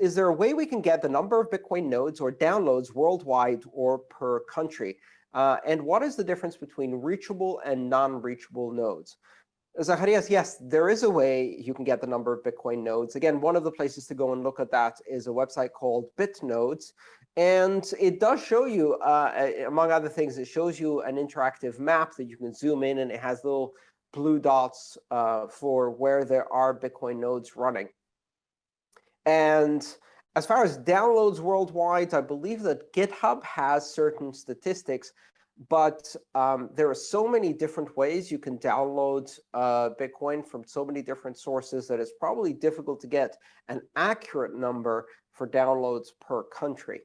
is there a way we can get the number of Bitcoin nodes or downloads worldwide or per country? Uh, and what is the difference between reachable and non-reachable nodes? Zacharias, yes, there is a way you can get the number of Bitcoin nodes. Again, one of the places to go and look at that is a website called BitNodes. And it does show you, uh, among other things, it shows you an interactive map that you can zoom in, and it has little blue dots uh, for where there are Bitcoin nodes running. And as far as downloads worldwide, I believe that GitHub has certain statistics but um, there are so many different ways you can download uh, Bitcoin from so many different sources that it's probably difficult to get an accurate number for downloads per country.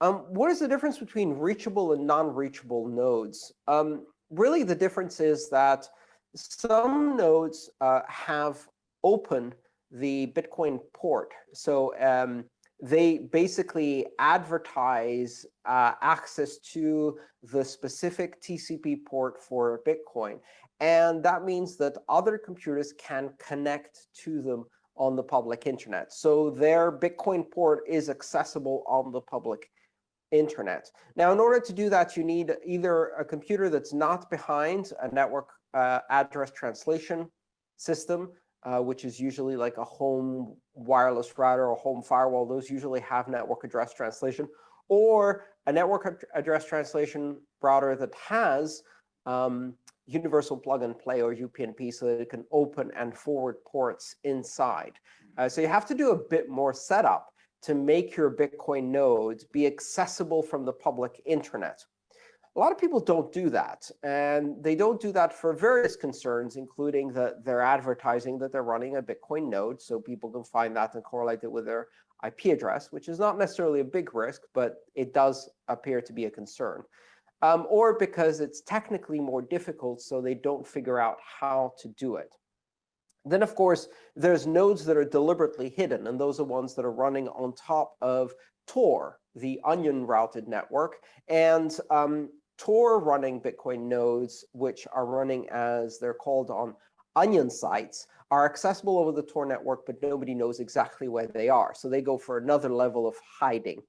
Um, what is the difference between reachable and non-reachable nodes? Um, really, the difference is that some nodes uh, have open the Bitcoin port. So um, they basically advertise uh, access to the specific TCP port for Bitcoin. And that means that other computers can connect to them on the public internet. So their Bitcoin port is accessible on the public internet. Now, in order to do that, you need either a computer that's not behind a network uh, address translation system, uh, which is usually like a home wireless router or home firewall. Those usually have network address translation. Or a network address translation router that has um, universal plug and play or UPnP so that it can open and forward ports inside. Uh, so you have to do a bit more setup to make your Bitcoin nodes be accessible from the public internet. A lot of people don't do that. And they don't do that for various concerns, including that they're advertising that they're running a Bitcoin node. So people can find that and correlate it with their IP address, which is not necessarily a big risk, but it does appear to be a concern. Um, or because it's technically more difficult, so they don't figure out how to do it. Then, of course, there's nodes that are deliberately hidden, and those are ones that are running on top of Tor, the onion routed network. And um, Tor running Bitcoin nodes, which are running as they're called on onion sites, are accessible over the Tor network, but nobody knows exactly where they are. So they go for another level of hiding.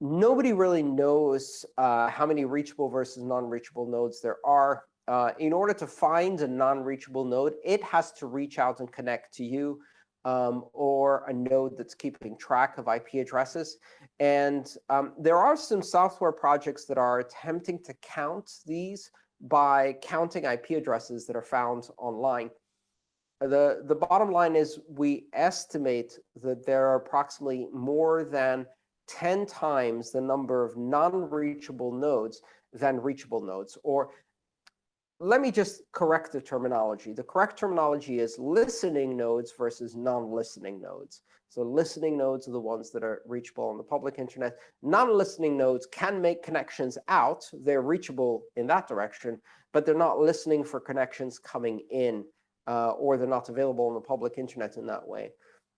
Nobody really knows uh, how many reachable versus non-reachable nodes there are. Uh, in order to find a non-reachable node, it has to reach out and connect to you um, or a node that's keeping track of IP addresses. And um, there are some software projects that are attempting to count these by counting IP addresses that are found online. The, the bottom line is we estimate that there are approximately more than 10 times the number of non-reachable nodes than reachable nodes, or let me just correct the terminology. The correct terminology is listening nodes versus non-listening nodes. So listening nodes are the ones that are reachable on the public internet. Non-listening nodes can make connections out. They're reachable in that direction, but they're not listening for connections coming in, uh, or they're not available on the public internet in that way.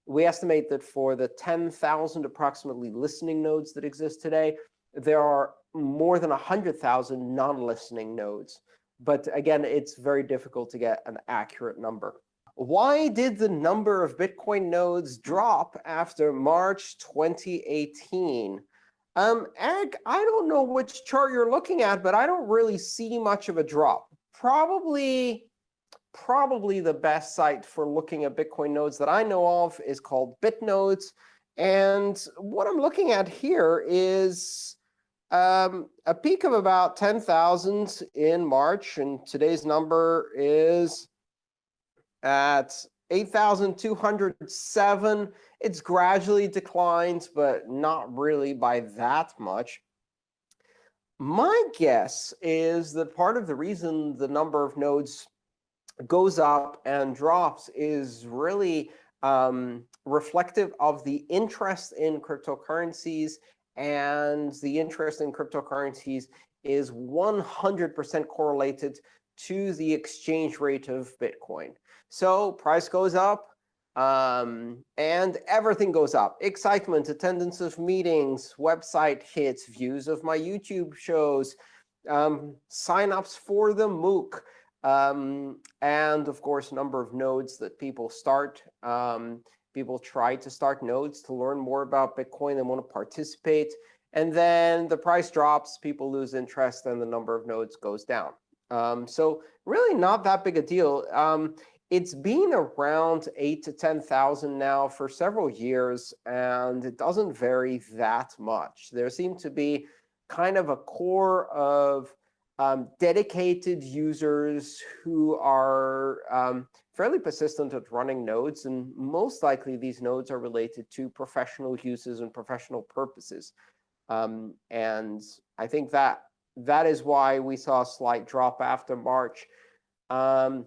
We estimate that for the 10,000 approximately listening nodes that exist today, there are more than 100,000 non-listening nodes. But again, it's very difficult to get an accurate number. Why did the number of Bitcoin nodes drop after March 2018? Um, Eric, I don't know which chart you're looking at, but I don't really see much of a drop. Probably, probably the best site for looking at Bitcoin nodes that I know of is called BitNodes. And what I'm looking at here is um, a peak of about 10,000 in March, and today's number is at 8,207. It's gradually declined, but not really by that much. My guess is that part of the reason the number of nodes goes up and drops is really um, reflective of the interest in cryptocurrencies and the interest in cryptocurrencies is 100% correlated to the exchange rate of Bitcoin. So price goes up, um, and everything goes up. Excitement, attendance of meetings, website hits, views of my YouTube shows, um, signups for the MOOC, um, and of course, number of nodes that people start. Um, People try to start nodes to learn more about Bitcoin and want to participate. And then the price drops, people lose interest, and the number of nodes goes down. Um, so really not that big a deal. Um, it's been around 8 to 10,000 now for several years, and it doesn't vary that much. There seem to be kind of a core of um, dedicated users who are um, fairly persistent at running nodes. And most likely, these nodes are related to professional uses and professional purposes. Um, and I think that that is why we saw a slight drop after March. Um,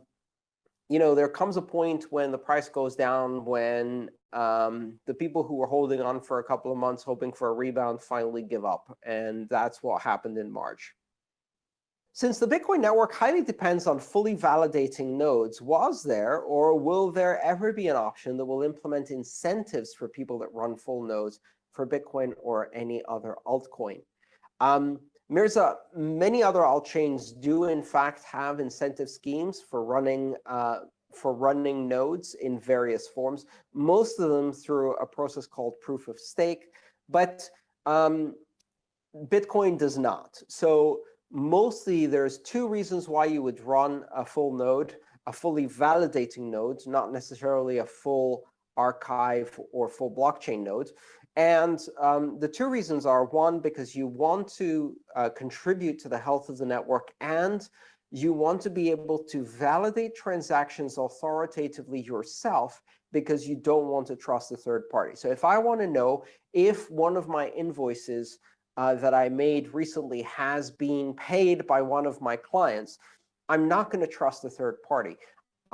you know, there comes a point when the price goes down when um, the people who were holding on for a couple of months, hoping for a rebound, finally give up. And that's what happened in March. Since the Bitcoin network highly depends on fully validating nodes, was there or will there ever be an option that will implement incentives for people that run full nodes for Bitcoin or any other altcoin? Um, Mirza, many other altchains do, in fact, have incentive schemes for running uh, for running nodes in various forms, most of them through a process called proof of stake. But um, Bitcoin does not. So mostly, there's two reasons why you would run a full node, a fully validating node, not necessarily a full archive or full blockchain node. And um, the two reasons are, one, because you want to uh, contribute to the health of the network, and you want to be able to validate transactions authoritatively yourself because you don't want to trust a third party. So if I want to know if one of my invoices uh, that I made recently has been paid by one of my clients, I'm not going to trust a third party.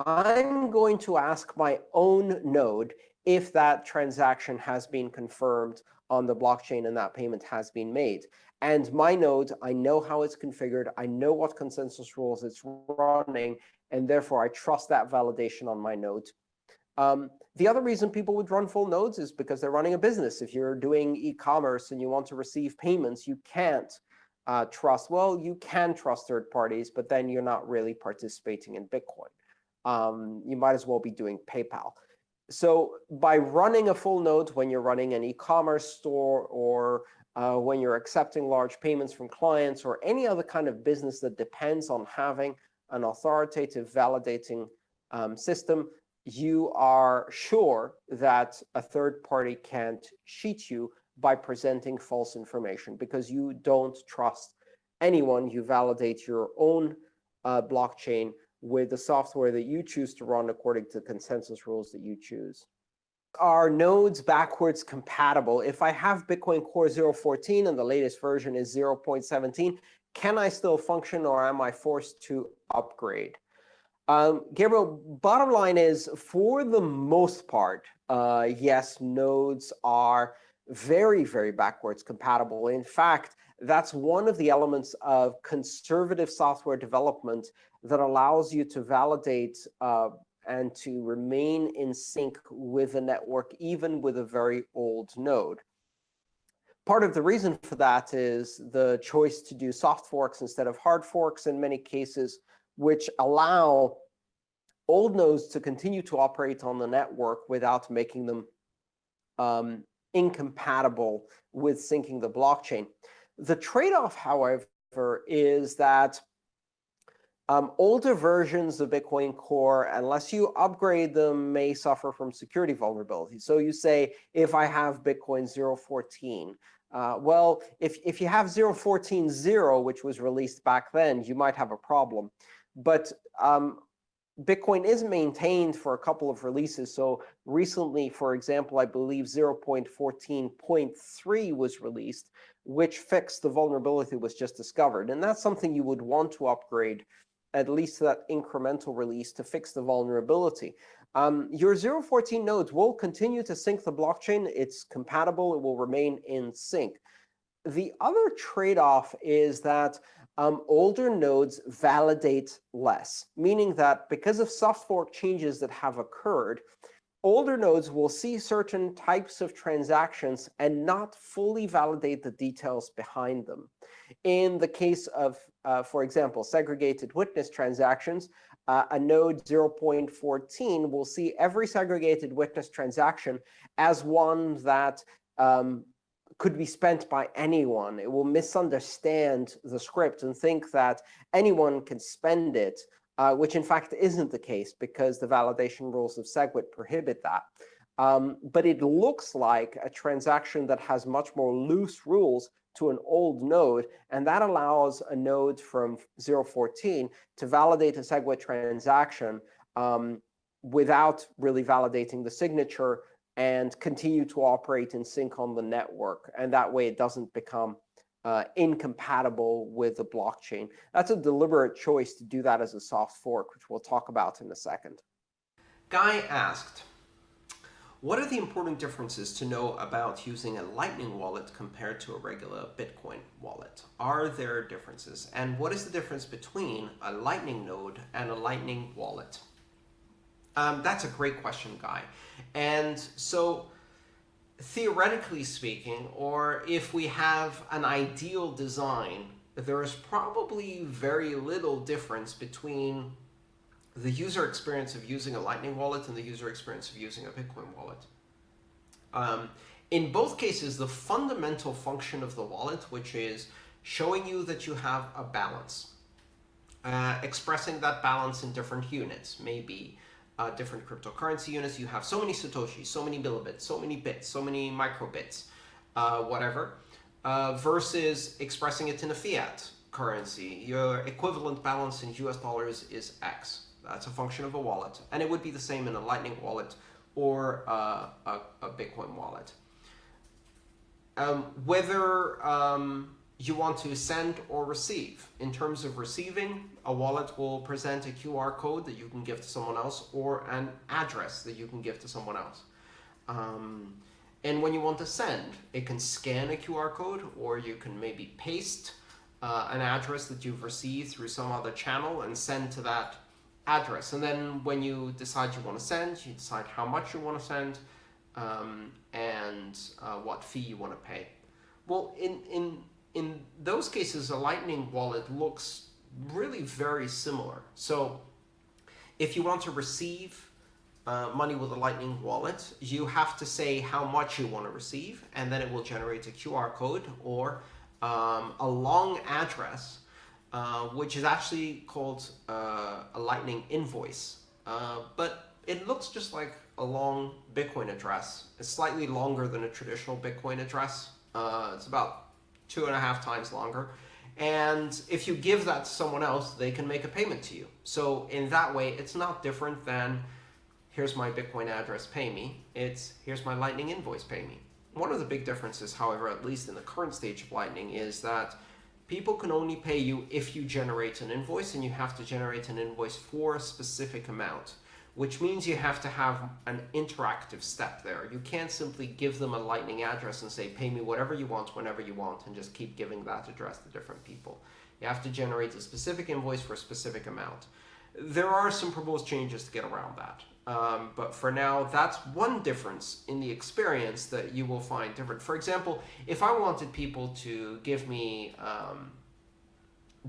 I'm going to ask my own node if that transaction has been confirmed on the blockchain and that payment has been made. And my node, I know how it's configured. I know what consensus rules it's running. And therefore, I trust that validation on my node. Um, the other reason people would run full nodes is because they're running a business. If you're doing e-commerce and you want to receive payments, you can't uh, trust. Well, you can trust third parties, but then you're not really participating in Bitcoin. Um, you might as well be doing PayPal so by running a full node when you're running an e-commerce store or uh, when you're accepting large payments from clients or any other kind of business that depends on having an authoritative validating um, system, you are sure that a third party can't cheat you by presenting false information because you don't trust anyone. You validate your own uh, blockchain with the software that you choose to run according to consensus rules that you choose. Are nodes backwards compatible? If I have Bitcoin Core 014 and the latest version is 0.17, can I still function or am I forced to upgrade? Um, Gabriel, bottom line is, for the most part, uh, yes, nodes are very, very backwards compatible. In fact, that's one of the elements of conservative software development that allows you to validate uh, and to remain in sync with the network, even with a very old node. Part of the reason for that is the choice to do soft forks instead of hard forks in many cases, which allow old nodes to continue to operate on the network without making them um, incompatible with syncing the blockchain. The trade-off, however, is that um, older versions of Bitcoin Core, unless you upgrade them, may suffer from security vulnerabilities. So you say, if I have Bitcoin 014, uh, well, if, if you have 014.0, which was released back then, you might have a problem. But um, Bitcoin is maintained for a couple of releases. So recently, for example, I believe 0.14.3 was released, which fixed the vulnerability that was just discovered. And that's something you would want to upgrade at least that incremental release to fix the vulnerability. Um, your 0.14 nodes will continue to sync the blockchain. It's compatible. It will remain in sync. The other trade-off is that um, older nodes validate less, meaning that because of soft fork changes that have occurred, older nodes will see certain types of transactions and not fully validate the details behind them. In the case of, uh, for example, segregated witness transactions, uh, a node 0.14 will see every segregated witness transaction as one that um, could be spent by anyone. It will misunderstand the script and think that anyone can spend it, uh, which in fact isn't the case because the validation rules of SegWit prohibit that. Um, but it looks like a transaction that has much more loose rules to an old node, and that allows a node from 014 to validate a SegWit transaction um, without really validating the signature and continue to operate in sync on the network. And that way, it doesn't become uh, incompatible with the blockchain. That's a deliberate choice to do that as a soft fork, which we'll talk about in a second. Guy asked, what are the important differences to know about using a Lightning wallet compared to a regular Bitcoin wallet? Are there differences? And what is the difference between a Lightning node and a Lightning wallet? Um, that's a great question, Guy. And so theoretically speaking, or if we have an ideal design, there is probably very little difference between the user experience of using a Lightning wallet and the user experience of using a Bitcoin wallet. Um, in both cases, the fundamental function of the wallet, which is showing you that you have a balance, uh, expressing that balance in different units, maybe uh, different cryptocurrency units. You have so many Satoshis, so many millibits, so many bits, so many microbits, uh, whatever, uh, versus expressing it in a fiat currency. Your equivalent balance in US dollars is X. That's a function of a wallet. And it would be the same in a Lightning wallet or uh, a, a, Bitcoin wallet. Um, whether um, you want to send or receive. In terms of receiving, a wallet will present a QR code that you can give to someone else or an address that you can give to someone else. Um, and when you want to send, it can scan a QR code or you can maybe paste uh, an address that you've received through some other channel and send to that address. And then when you decide you want to send, you decide how much you want to send um, and uh, what fee you want to pay. Well, in, in, in those cases, a Lightning wallet looks really very similar. So if you want to receive uh, money with a Lightning wallet, you have to say how much you want to receive, and then it will generate a QR code or um, a long address uh, which is actually called uh, a Lightning invoice. Uh, but it looks just like a long Bitcoin address. It's slightly longer than a traditional Bitcoin address. Uh, it's about two and a half times longer. And if you give that to someone else, they can make a payment to you. So in that way, it's not different than here's my Bitcoin address, pay me. It's here's my Lightning invoice, pay me. One of the big differences, however, at least in the current stage of Lightning, is that people can only pay you if you generate an invoice and you have to generate an invoice for a specific amount, which means you have to have an interactive step there. You can't simply give them a lightning address and say, pay me whatever you want, whenever you want, and just keep giving that address to different people. You have to generate a specific invoice for a specific amount. There are some proposed changes to get around that. Um, but for now, that's one difference in the experience that you will find different. For example, if I wanted people to give me um,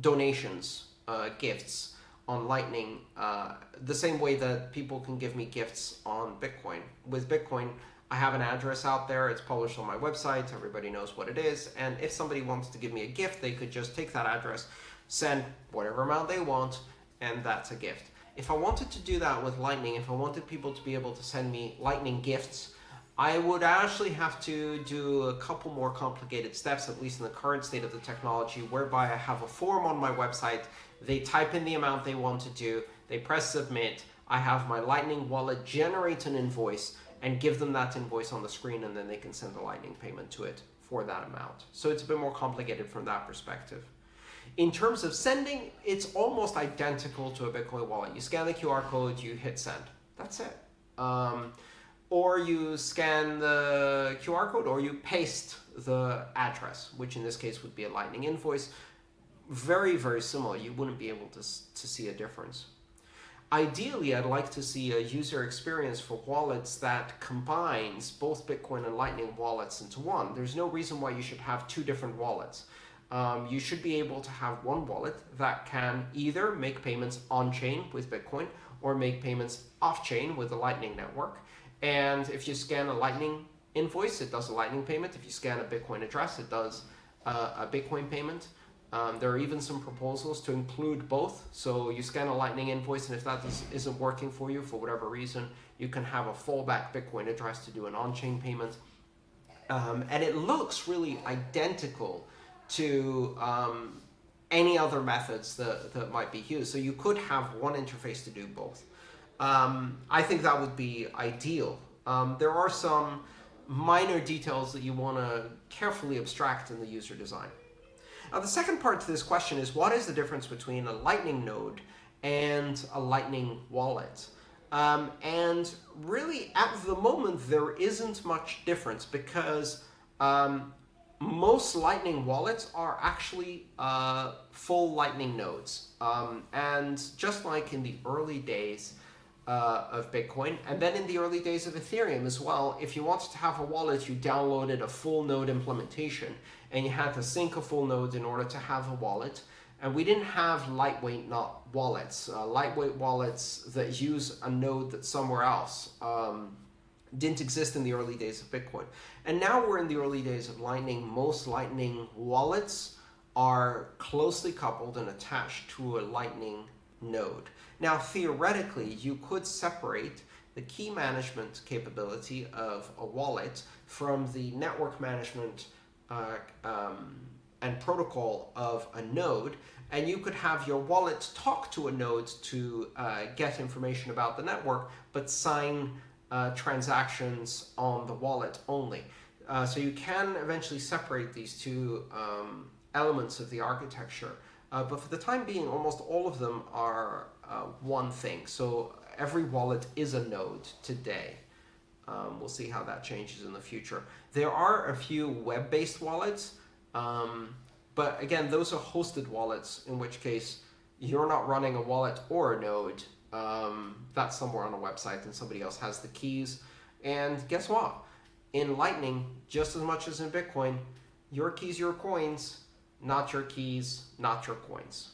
donations, uh, gifts on Lightning, uh, the same way that people can give me gifts on Bitcoin. With Bitcoin, I have an address out there. It's published on my website. Everybody knows what it is. And if somebody wants to give me a gift, they could just take that address, send whatever amount they want, and that's a gift. If I wanted to do that with Lightning, if I wanted people to be able to send me Lightning gifts, I would actually have to do a couple more complicated steps, at least in the current state of the technology, whereby I have a form on my website, they type in the amount they want to do, they press submit, I have my Lightning wallet generate an invoice and give them that invoice on the screen and then they can send a Lightning payment to it for that amount. So it's a bit more complicated from that perspective. In terms of sending, it's almost identical to a Bitcoin wallet. You scan the QR code, you hit send. That's it. Um, or you scan the QR code or you paste the address, which in this case would be a Lightning invoice. Very, very similar. You wouldn't be able to, to see a difference. Ideally, I'd like to see a user experience for wallets that combines both Bitcoin and Lightning wallets into one. There's no reason why you should have two different wallets. um, you should be able to have one wallet that can either make payments on chain with Bitcoin or make payments off chain with the Lightning Network. And if you scan a Lightning invoice, it does a Lightning payment. If you scan a Bitcoin address, it does uh, a Bitcoin payment. Um, there are even some proposals to include both. So you scan a Lightning invoice, and if that is, isn't working for you for whatever reason, you can have a fallback Bitcoin address to do an on-chain payment. Um, and it looks really identical to um, any other methods that, that might be used. So you could have one interface to do both. Um, I think that would be ideal. Um, there are some minor details that you want to carefully abstract in the user design. Now, the second part to this question is what is the difference between a Lightning node and a Lightning wallet? Um, and really, at the moment, there isn't much difference because um, most Lightning wallets are actually uh, full Lightning nodes. Um, and just like in the early days uh, of Bitcoin, and then in the early days of Ethereum as well, if you wanted to have a wallet, you downloaded a full node implementation, and you had to sync a full node in order to have a wallet. And we didn't have lightweight not wallets, uh, lightweight wallets that use a node that's somewhere else. Um, didn't exist in the early days of Bitcoin. And now we're in the early days of Lightning. Most Lightning wallets are closely coupled and attached to a Lightning node. Now, theoretically, you could separate the key management capability of a wallet from the network management uh, um, and protocol of a node, and you could have your wallet talk to a node to uh, get information about the network, but sign uh, transactions on the wallet only. Uh, so you can eventually separate these two um, elements of the architecture. Uh, but for the time being, almost all of them are one thing. So every wallet is a node today. Um, we'll see how that changes in the future. There are a few web-based wallets, um, but again, those are hosted wallets, in which case you're not running a wallet or a node um, that's somewhere on a website and somebody else has the keys. And guess what? In Lightning, just as much as in Bitcoin, your keys, your coins, not your keys, not your coins.